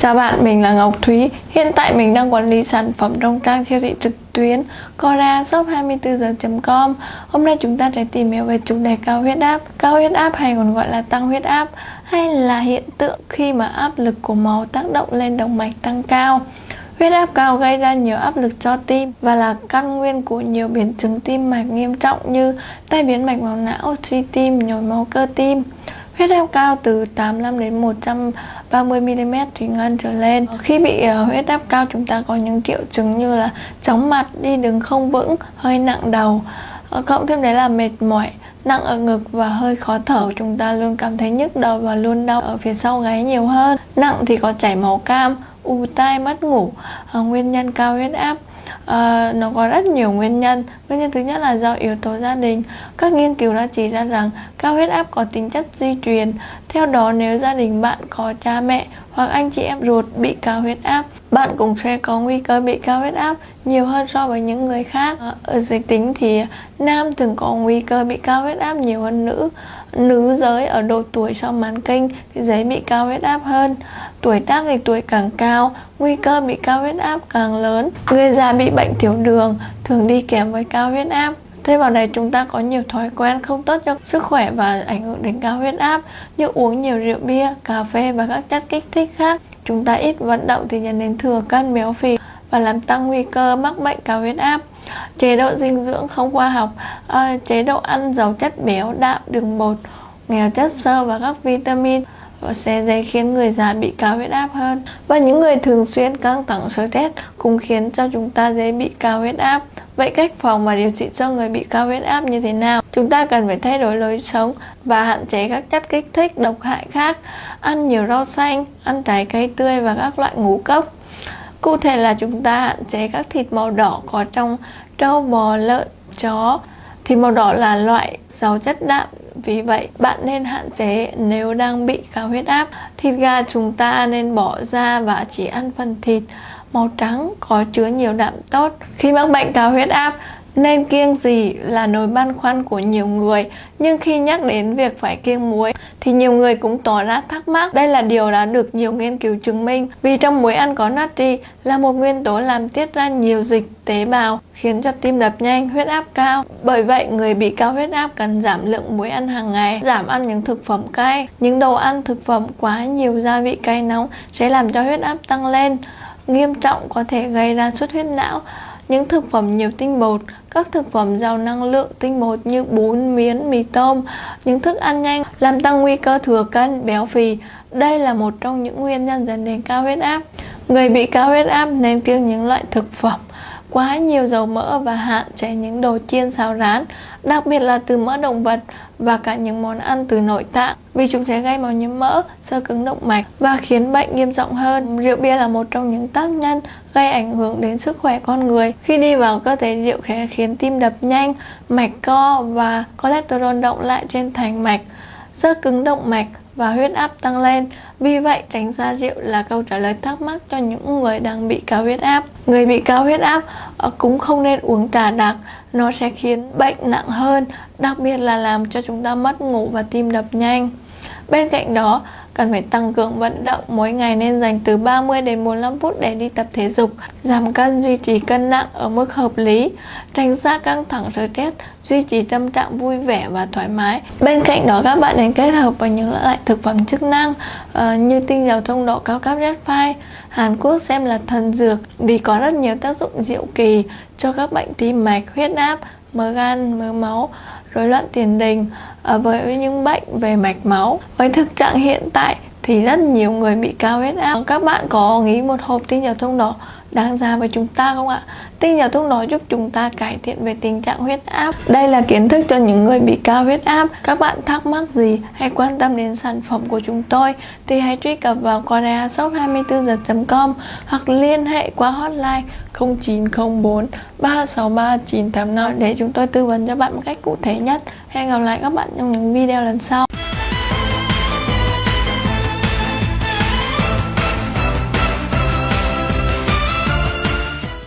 Chào bạn, mình là Ngọc Thúy. Hiện tại mình đang quản lý sản phẩm trong trang siêu thị trực tuyến Cora shop 24 giờ.com. Hôm nay chúng ta sẽ tìm hiểu về chủ đề cao huyết áp. Cao huyết áp hay còn gọi là tăng huyết áp hay là hiện tượng khi mà áp lực của máu tác động lên động mạch tăng cao. Huyết áp cao gây ra nhiều áp lực cho tim và là căn nguyên của nhiều biến chứng tim mạch nghiêm trọng như tai biến mạch máu não, suy tim, nhồi máu cơ tim. Huyết áp cao từ 85 đến 100 30mm thủy ngân trở lên. Khi bị ờ, huyết áp cao chúng ta có những triệu chứng như là chóng mặt, đi đứng không vững, hơi nặng đầu, ờ, cộng thêm đấy là mệt mỏi, nặng ở ngực và hơi khó thở. Chúng ta luôn cảm thấy nhức đầu và luôn đau ở phía sau gáy nhiều hơn. Nặng thì có chảy máu cam u tai mất ngủ. Ờ, nguyên nhân cao huyết áp à, nó có rất nhiều nguyên nhân. Nguyên nhân thứ nhất là do yếu tố gia đình. Các nghiên cứu đã chỉ ra rằng cao huyết áp có tính chất di truyền. Theo đó nếu gia đình bạn có cha mẹ hoặc anh chị em ruột bị cao huyết áp, bạn cũng sẽ có nguy cơ bị cao huyết áp nhiều hơn so với những người khác. Ờ, ở giới tính thì nam thường có nguy cơ bị cao huyết áp nhiều hơn nữ. Nữ giới ở độ tuổi sau mãn kinh thì dễ bị cao huyết áp hơn. Tuổi tác thì tuổi càng cao, nguy cơ bị cao huyết áp càng lớn. Người già bị bệnh tiểu đường thường đi kèm với cao huyết áp. Thêm vào đây chúng ta có nhiều thói quen không tốt cho sức khỏe và ảnh hưởng đến cao huyết áp như uống nhiều rượu bia, cà phê và các chất kích thích khác. Chúng ta ít vận động thì dẫn đến thừa cân béo phì và làm tăng nguy cơ mắc bệnh cao huyết áp. Chế độ dinh dưỡng không khoa học, à, chế độ ăn giàu chất béo, đạm, đường bột, nghèo chất xơ và các vitamin sẽ dễ khiến người già bị cao huyết áp hơn. Và những người thường xuyên căng thẳng, stress cũng khiến cho chúng ta dễ bị cao huyết áp. Vậy cách phòng và điều trị cho người bị cao huyết áp như thế nào? Chúng ta cần phải thay đổi lối sống và hạn chế các chất kích thích, độc hại khác. Ăn nhiều rau xanh, ăn trái cây tươi và các loại ngũ cốc. Cụ thể là chúng ta hạn chế các thịt màu đỏ có trong trâu bò, lợn, chó. Thịt màu đỏ là loại giàu chất đạm vì vậy bạn nên hạn chế nếu đang bị cao huyết áp. Thịt gà chúng ta nên bỏ ra và chỉ ăn phần thịt màu trắng có chứa nhiều đạm tốt. Khi mắc bệnh cao huyết áp, nên kiêng gì là nỗi băn khoăn của nhiều người. Nhưng khi nhắc đến việc phải kiêng muối, thì nhiều người cũng tỏ ra thắc mắc. Đây là điều đã được nhiều nghiên cứu chứng minh, vì trong muối ăn có natri là một nguyên tố làm tiết ra nhiều dịch tế bào, khiến cho tim đập nhanh, huyết áp cao. Bởi vậy, người bị cao huyết áp cần giảm lượng muối ăn hàng ngày, giảm ăn những thực phẩm cay. Những đồ ăn thực phẩm quá nhiều gia vị cay nóng sẽ làm cho huyết áp tăng lên, nghiêm trọng có thể gây ra xuất huyết não những thực phẩm nhiều tinh bột, các thực phẩm giàu năng lượng tinh bột như bún, miến, mì tôm, những thức ăn nhanh làm tăng nguy cơ thừa cân, béo phì. Đây là một trong những nguyên nhân dẫn đến cao huyết áp. Người bị cao huyết áp nên kiêng những loại thực phẩm quá nhiều dầu mỡ và hạn chế những đồ chiên xào rán, đặc biệt là từ mỡ động vật và cả những món ăn từ nội tạng vì chúng sẽ gây máu nhiễm mỡ, sơ cứng động mạch và khiến bệnh nghiêm trọng hơn. Rượu bia là một trong những tác nhân gây ảnh hưởng đến sức khỏe con người. Khi đi vào cơ thể rượu sẽ khiến tim đập nhanh, mạch co và cholesterol động lại trên thành mạch, sơ cứng động mạch và huyết áp tăng lên. Vì vậy, tránh xa rượu là câu trả lời thắc mắc cho những người đang bị cao huyết áp. Người bị cao huyết áp ờ, cũng không nên uống trà đặc, nó sẽ khiến bệnh nặng hơn, đặc biệt là làm cho chúng ta mất ngủ và tim đập nhanh. Bên cạnh đó, cần phải tăng cường vận động mỗi ngày nên dành từ 30 đến 45 phút để đi tập thể dục, giảm cân, duy trì cân nặng ở mức hợp lý, tránh xa căng thẳng stress, duy trì tâm trạng vui vẻ và thoải mái. Bên cạnh đó các bạn nên kết hợp với những loại thực phẩm chức năng uh, như tinh dầu thông độ cao cấp Red File, Hàn Quốc xem là thần dược vì có rất nhiều tác dụng diệu kỳ cho các bệnh tim mạch, huyết áp, mỡ gan, mỡ máu, rối loạn tiền đình à, với những bệnh về mạch máu. Với thực trạng hiện tại thì rất nhiều người bị cao huyết áp. Các bạn có nghĩ một hộp tinh dầu thông đỏ đang ra với chúng ta không ạ? Tinh dầu thuốc đó giúp chúng ta cải thiện về tình trạng huyết áp. Đây là kiến thức cho những người bị cao huyết áp. Các bạn thắc mắc gì hay quan tâm đến sản phẩm của chúng tôi thì hãy truy cập vào koreashop24h.com hoặc liên hệ qua hotline 0904 363 985 để chúng tôi tư vấn cho bạn một cách cụ thể nhất. Hẹn gặp lại các bạn trong những video lần sau.